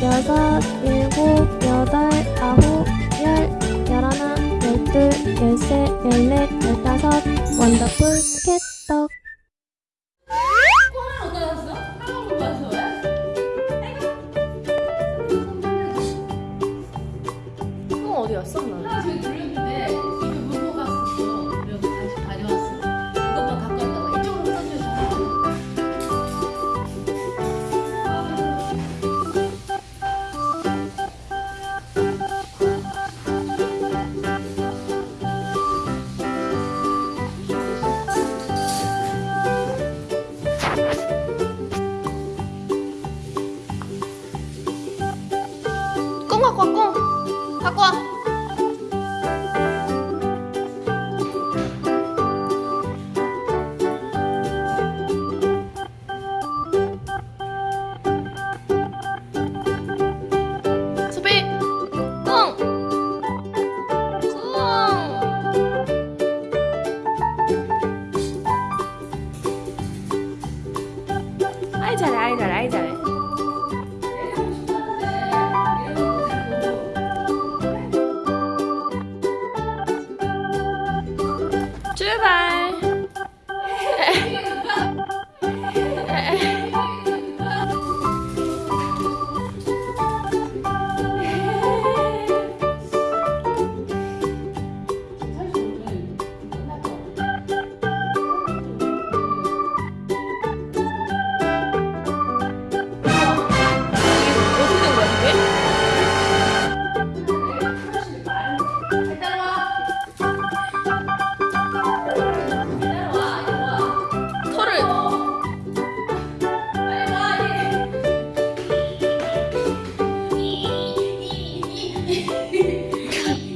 여섯, 일곱, 여덟, 아홉, 열, 열하나, 열둘, 열셋, 열넷, 열다섯 원더풀 스케떡 어디였어? 나. 나 저기 들렸는데. Coco. Coco. Ai, ai, ai, ai. 嘿嘿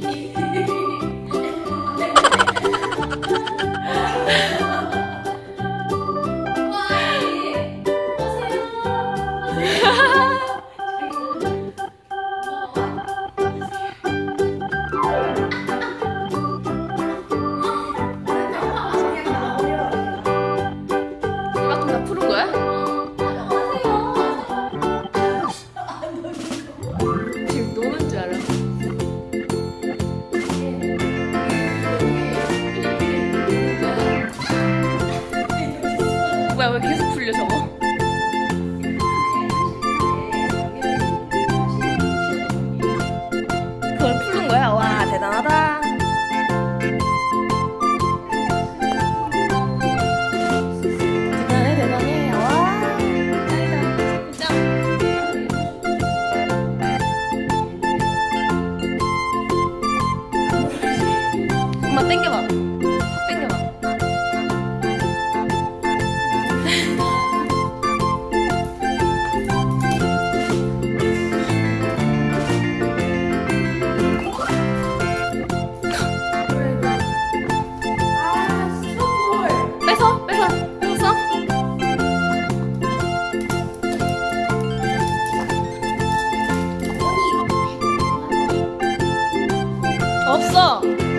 嘿嘿报。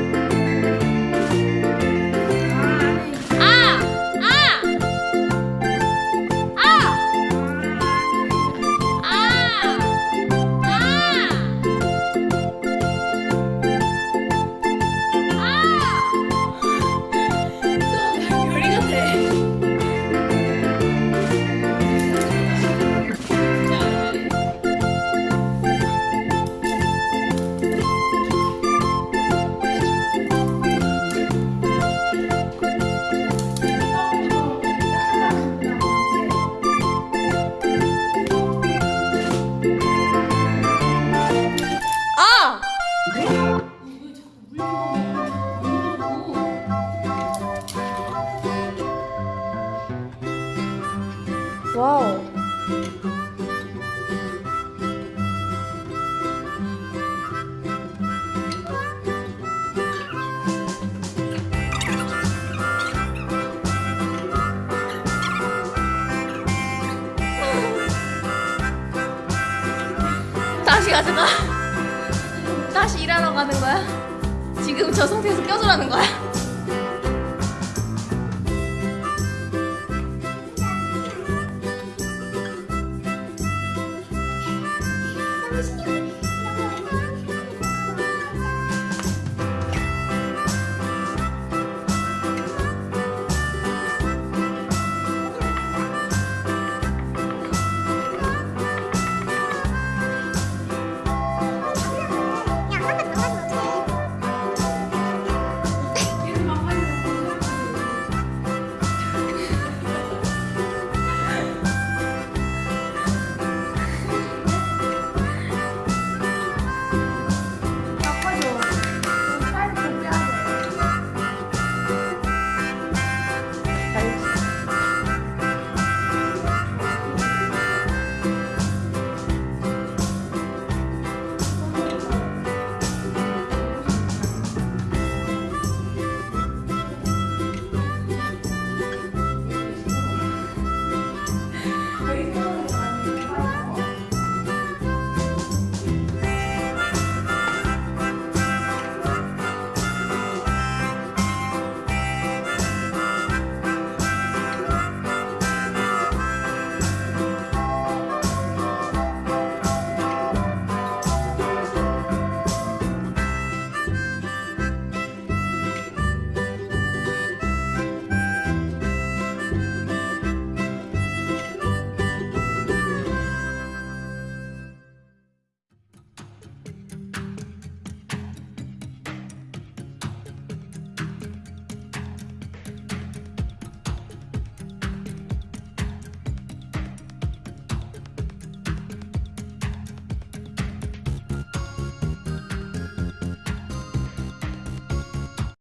와우. 다시 가져가 다시 일하러 가는 거야? 지금 저 상태에서 껴주라는 거야?